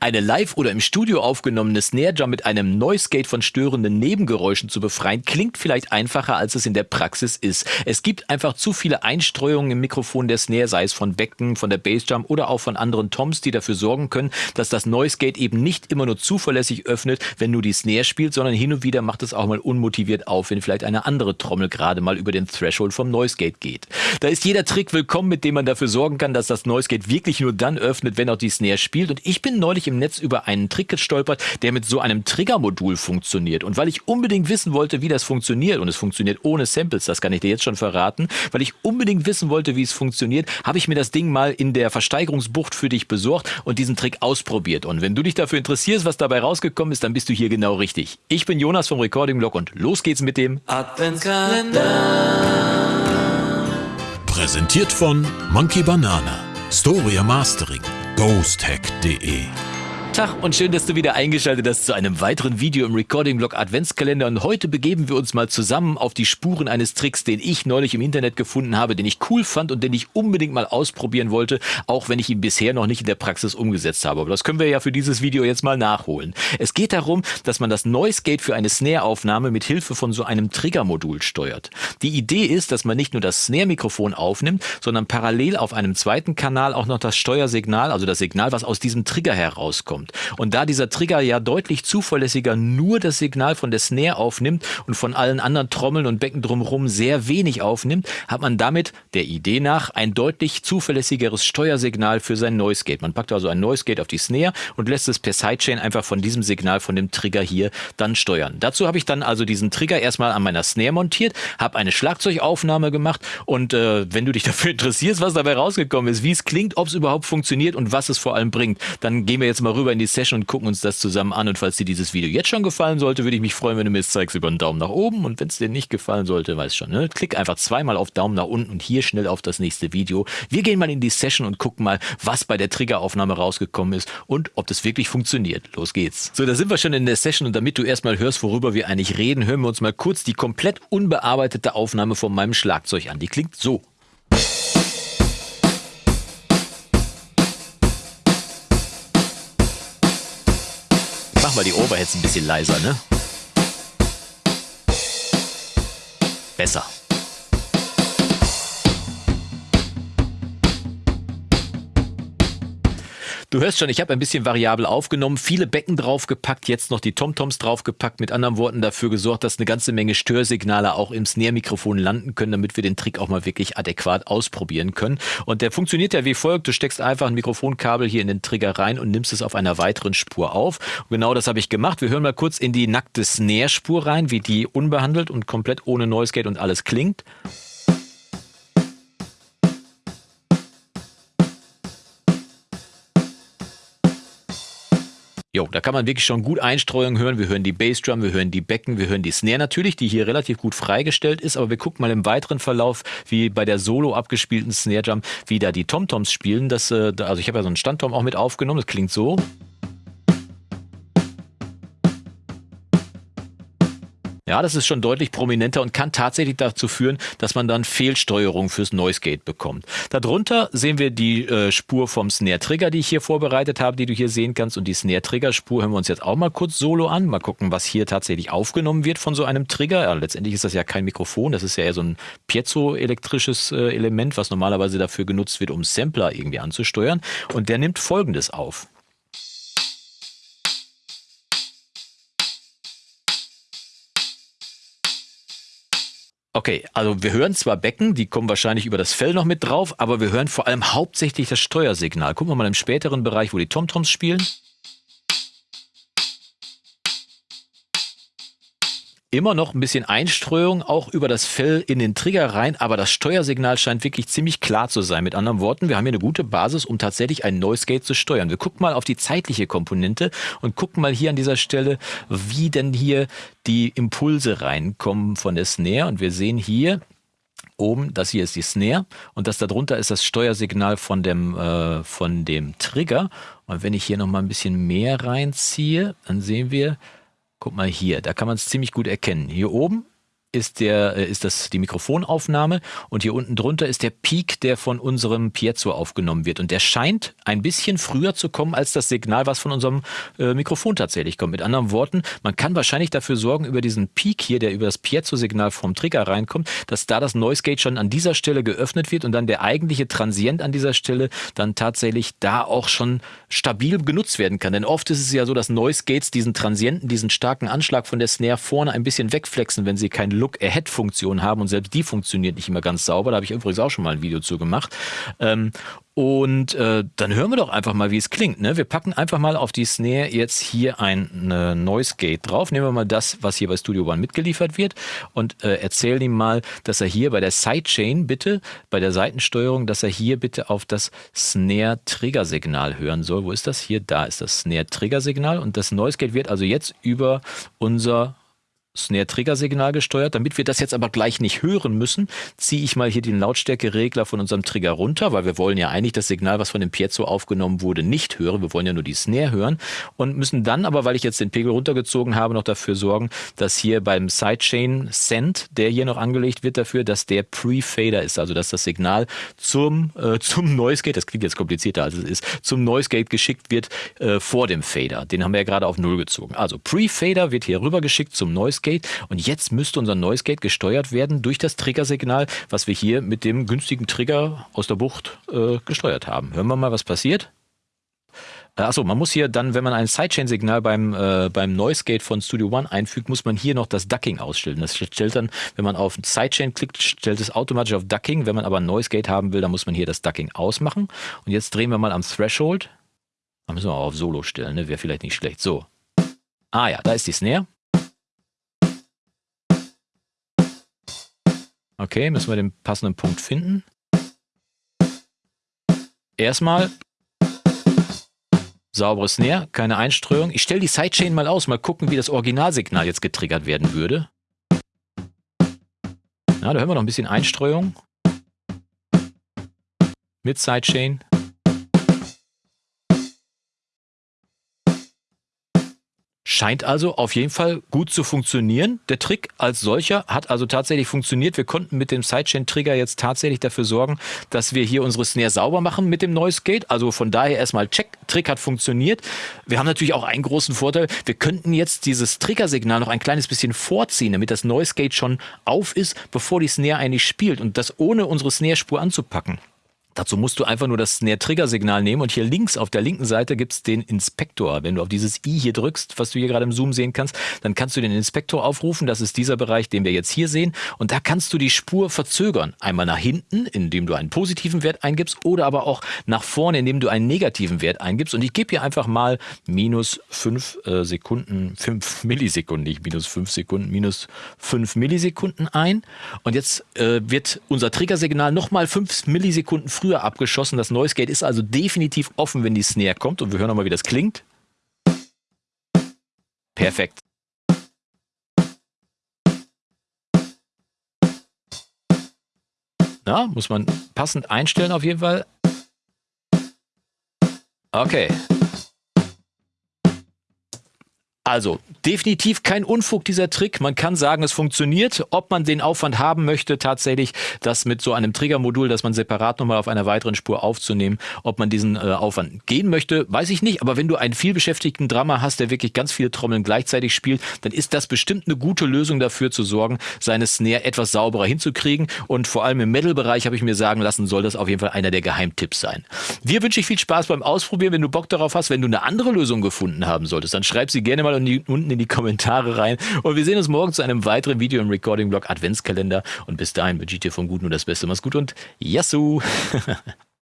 Eine live oder im Studio aufgenommene Snare Drum mit einem Noise Gate von störenden Nebengeräuschen zu befreien, klingt vielleicht einfacher, als es in der Praxis ist. Es gibt einfach zu viele Einstreuungen im Mikrofon der Snare, sei es von Becken, von der Bassdrum oder auch von anderen Toms, die dafür sorgen können, dass das Noise Gate eben nicht immer nur zuverlässig öffnet, wenn nur die Snare spielt, sondern hin und wieder macht es auch mal unmotiviert auf, wenn vielleicht eine andere Trommel gerade mal über den Threshold vom Noise Gate geht. Da ist jeder Trick willkommen, mit dem man dafür sorgen kann, dass das Noise Gate wirklich nur dann öffnet, wenn auch die Snare spielt. Und ich bin neulich im Netz über einen Trick gestolpert, der mit so einem Triggermodul funktioniert. Und weil ich unbedingt wissen wollte, wie das funktioniert, und es funktioniert ohne Samples, das kann ich dir jetzt schon verraten, weil ich unbedingt wissen wollte, wie es funktioniert, habe ich mir das Ding mal in der Versteigerungsbucht für dich besorgt und diesen Trick ausprobiert. Und wenn du dich dafür interessierst, was dabei rausgekommen ist, dann bist du hier genau richtig. Ich bin Jonas vom Recording Blog und los geht's mit dem Adventskalender. Präsentiert von Monkey Banana, Storia Mastering, ghosthack.de Tag und schön, dass du wieder eingeschaltet hast zu einem weiteren Video im Recording-Blog Adventskalender. Und heute begeben wir uns mal zusammen auf die Spuren eines Tricks, den ich neulich im Internet gefunden habe, den ich cool fand und den ich unbedingt mal ausprobieren wollte, auch wenn ich ihn bisher noch nicht in der Praxis umgesetzt habe. Aber das können wir ja für dieses Video jetzt mal nachholen. Es geht darum, dass man das Noise Gate für eine Snare-Aufnahme mit Hilfe von so einem Triggermodul steuert. Die Idee ist, dass man nicht nur das Snare-Mikrofon aufnimmt, sondern parallel auf einem zweiten Kanal auch noch das Steuersignal, also das Signal, was aus diesem Trigger herauskommt kommt. Und da dieser Trigger ja deutlich zuverlässiger nur das Signal von der Snare aufnimmt und von allen anderen Trommeln und Becken drumherum sehr wenig aufnimmt, hat man damit der Idee nach ein deutlich zuverlässigeres Steuersignal für sein Noise Gate. Man packt also ein Noise Gate auf die Snare und lässt es per Sidechain einfach von diesem Signal von dem Trigger hier dann steuern. Dazu habe ich dann also diesen Trigger erstmal an meiner Snare montiert, habe eine Schlagzeugaufnahme gemacht und äh, wenn du dich dafür interessierst, was dabei rausgekommen ist, wie es klingt, ob es überhaupt funktioniert und was es vor allem bringt, dann gehen wir jetzt mal rüber in die Session und gucken uns das zusammen an. Und falls dir dieses Video jetzt schon gefallen sollte, würde ich mich freuen, wenn du mir es zeigst über einen Daumen nach oben. Und wenn es dir nicht gefallen sollte, weißt schon, ne? klick einfach zweimal auf Daumen nach unten und hier schnell auf das nächste Video. Wir gehen mal in die Session und gucken mal, was bei der Triggeraufnahme rausgekommen ist und ob das wirklich funktioniert. Los geht's. So, da sind wir schon in der Session und damit du erstmal hörst, worüber wir eigentlich reden, hören wir uns mal kurz die komplett unbearbeitete Aufnahme von meinem Schlagzeug an. Die klingt so. Mal die Overheads ein bisschen leiser, ne? Besser. Du hörst schon, ich habe ein bisschen variabel aufgenommen, viele Becken draufgepackt, jetzt noch die Tomtoms draufgepackt, mit anderen Worten dafür gesorgt, dass eine ganze Menge Störsignale auch im Snare-Mikrofon landen können, damit wir den Trick auch mal wirklich adäquat ausprobieren können. Und der funktioniert ja wie folgt, du steckst einfach ein Mikrofonkabel hier in den Trigger rein und nimmst es auf einer weiteren Spur auf. Und genau das habe ich gemacht. Wir hören mal kurz in die nackte Snare-Spur rein, wie die unbehandelt und komplett ohne Noise Gate und alles klingt. Jo, da kann man wirklich schon gut Einstreuung hören. Wir hören die Bassdrum, wir hören die Becken, wir hören die Snare natürlich, die hier relativ gut freigestellt ist. Aber wir gucken mal im weiteren Verlauf, wie bei der solo abgespielten Snare Drum, wie da die Tomtoms spielen. Das, äh, also ich habe ja so einen Standtom auch mit aufgenommen. Das klingt so. Ja, das ist schon deutlich prominenter und kann tatsächlich dazu führen, dass man dann Fehlsteuerung fürs Noise Gate bekommt. Darunter sehen wir die äh, Spur vom Snare Trigger, die ich hier vorbereitet habe, die du hier sehen kannst. Und die Snare Trigger Spur hören wir uns jetzt auch mal kurz solo an. Mal gucken, was hier tatsächlich aufgenommen wird von so einem Trigger. Ja, letztendlich ist das ja kein Mikrofon, das ist ja eher so ein piezoelektrisches äh, Element, was normalerweise dafür genutzt wird, um Sampler irgendwie anzusteuern. Und der nimmt folgendes auf. Okay, also wir hören zwar Becken, die kommen wahrscheinlich über das Fell noch mit drauf, aber wir hören vor allem hauptsächlich das Steuersignal. Gucken wir mal im späteren Bereich, wo die Tomtoms spielen. Immer noch ein bisschen Einstreuung auch über das Fell in den Trigger rein, aber das Steuersignal scheint wirklich ziemlich klar zu sein. Mit anderen Worten, wir haben hier eine gute Basis, um tatsächlich ein Noise Gate zu steuern. Wir gucken mal auf die zeitliche Komponente und gucken mal hier an dieser Stelle, wie denn hier die Impulse reinkommen von der Snare. Und wir sehen hier, oben, das hier ist die Snare und das darunter ist das Steuersignal von dem, äh, von dem Trigger. Und wenn ich hier nochmal ein bisschen mehr reinziehe, dann sehen wir, Guck mal hier, da kann man es ziemlich gut erkennen. Hier oben ist, der, äh, ist das die Mikrofonaufnahme und hier unten drunter ist der Peak, der von unserem Piezo aufgenommen wird. Und der scheint ein bisschen früher zu kommen als das Signal, was von unserem äh, Mikrofon tatsächlich kommt. Mit anderen Worten, man kann wahrscheinlich dafür sorgen, über diesen Peak hier, der über das Piezo-Signal vom Trigger reinkommt, dass da das Noise Gate schon an dieser Stelle geöffnet wird und dann der eigentliche Transient an dieser Stelle dann tatsächlich da auch schon stabil genutzt werden kann. Denn oft ist es ja so, dass Noise Gates diesen Transienten, diesen starken Anschlag von der Snare vorne ein bisschen wegflexen, wenn sie keinen Look-Ahead-Funktion haben und selbst die funktioniert nicht immer ganz sauber. Da habe ich übrigens auch schon mal ein Video zu gemacht. Ähm, und äh, dann hören wir doch einfach mal, wie es klingt. Ne? Wir packen einfach mal auf die Snare jetzt hier ein äh, Noise Gate drauf. Nehmen wir mal das, was hier bei Studio One mitgeliefert wird und äh, erzählen ihm mal, dass er hier bei der Sidechain bitte, bei der Seitensteuerung, dass er hier bitte auf das Snare Trigger Signal hören soll. Wo ist das? Hier, da ist das Snare Trigger Signal und das Noise Gate wird also jetzt über unser Snare-Trigger-Signal gesteuert. Damit wir das jetzt aber gleich nicht hören müssen, ziehe ich mal hier den Lautstärkeregler von unserem Trigger runter, weil wir wollen ja eigentlich das Signal, was von dem Piezo aufgenommen wurde, nicht hören. Wir wollen ja nur die Snare hören und müssen dann aber, weil ich jetzt den Pegel runtergezogen habe, noch dafür sorgen, dass hier beim Sidechain Send, der hier noch angelegt wird, dafür, dass der Pre-Fader ist, also dass das Signal zum, äh, zum Noise Gate, das klingt jetzt komplizierter als es ist, zum Noise Gate geschickt wird äh, vor dem Fader. Den haben wir ja gerade auf Null gezogen. Also Pre-Fader wird hier rüber geschickt zum Noise Gate Gate. Und jetzt müsste unser Noise Gate gesteuert werden durch das Triggersignal, was wir hier mit dem günstigen Trigger aus der Bucht äh, gesteuert haben. Hören wir mal, was passiert. Äh, achso, man muss hier dann, wenn man ein Sidechain-Signal beim, äh, beim Noise Gate von Studio One einfügt, muss man hier noch das Ducking ausstellen. Das stellt dann, wenn man auf Sidechain klickt, stellt es automatisch auf Ducking. Wenn man aber ein Noise Gate haben will, dann muss man hier das Ducking ausmachen. Und jetzt drehen wir mal am Threshold. Da müssen wir auch auf Solo stellen, ne? wäre vielleicht nicht schlecht. So. Ah ja, da ist die Snare. Okay, müssen wir den passenden Punkt finden. Erstmal sauberes Snare, keine Einstreuung. Ich stelle die Sidechain mal aus, mal gucken, wie das Originalsignal jetzt getriggert werden würde. Ja, da hören wir noch ein bisschen Einstreuung. Mit Sidechain. Scheint also auf jeden Fall gut zu funktionieren. Der Trick als solcher hat also tatsächlich funktioniert. Wir konnten mit dem Sidechain-Trigger jetzt tatsächlich dafür sorgen, dass wir hier unsere Snare sauber machen mit dem Noise Gate. Also von daher erstmal check, Trick hat funktioniert. Wir haben natürlich auch einen großen Vorteil. Wir könnten jetzt dieses Triggersignal noch ein kleines bisschen vorziehen, damit das Noise Gate schon auf ist, bevor die Snare eigentlich spielt und das ohne unsere Snare-Spur anzupacken. Dazu musst du einfach nur das Snare-Trigger-Signal nehmen und hier links auf der linken Seite gibt es den Inspektor. Wenn du auf dieses i hier drückst, was du hier gerade im Zoom sehen kannst, dann kannst du den Inspektor aufrufen. Das ist dieser Bereich, den wir jetzt hier sehen. Und da kannst du die Spur verzögern. Einmal nach hinten, indem du einen positiven Wert eingibst oder aber auch nach vorne, indem du einen negativen Wert eingibst. Und ich gebe hier einfach mal minus 5 äh, Sekunden, 5 Millisekunden, nicht minus 5 Sekunden, minus 5 Millisekunden ein. Und jetzt äh, wird unser Triggersignal nochmal 5 Millisekunden früher früher abgeschossen. Das Noise Gate ist also definitiv offen, wenn die Snare kommt. Und wir hören nochmal, wie das klingt. Perfekt. Na, muss man passend einstellen auf jeden Fall. Okay. Also, definitiv kein Unfug dieser Trick. Man kann sagen, es funktioniert. Ob man den Aufwand haben möchte, tatsächlich das mit so einem Triggermodul, das man separat nochmal auf einer weiteren Spur aufzunehmen, ob man diesen äh, Aufwand gehen möchte, weiß ich nicht. Aber wenn du einen vielbeschäftigten Drama hast, der wirklich ganz viele Trommeln gleichzeitig spielt, dann ist das bestimmt eine gute Lösung dafür zu sorgen, seine Snare etwas sauberer hinzukriegen. Und vor allem im Metal-Bereich habe ich mir sagen lassen, soll das auf jeden Fall einer der Geheimtipps sein. Wir wünsche ich viel Spaß beim Ausprobieren. Wenn du Bock darauf hast, wenn du eine andere Lösung gefunden haben solltest, dann schreib sie gerne mal unten in die Kommentare rein. Und wir sehen uns morgen zu einem weiteren Video im Recording-Blog Adventskalender. Und bis dahin wünsche ich dir vom Guten nur das Beste. Mach's gut und Yassou!